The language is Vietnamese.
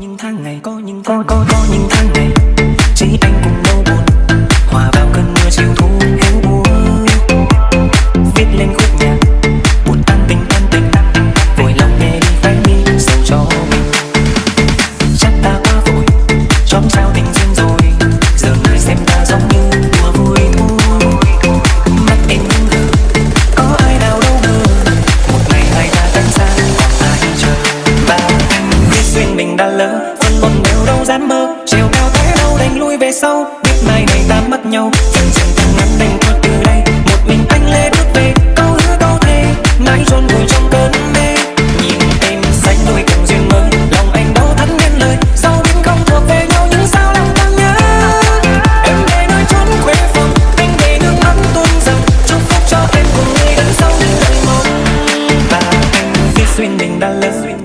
những tháng ngày có những tháng có có, có những tháng ngày. Chỉ anh vẫn còn nghèo đâu dám mơ. Chiều cao thế đâu đánh lui về sau. Biết mai này ta mất nhau. Chẳng chẳng càng ngắn đành thôi từ đây. Một mình anh lê bước về. Câu hứa câu thề. Mãi chôn vùi trong cơn mê. Nhìn em xanh đôi cùng duyên mới lòng anh đâu thắn nên lời. Sau biết không thuộc về nhau những sao lòng ta nhớ? Em về nơi chốn quê phòng. Anh về nước mắt tuôn dòng chúc phúc cho em cùng người đằng sau những lời mong và anh khi xuyên mình đã lớn.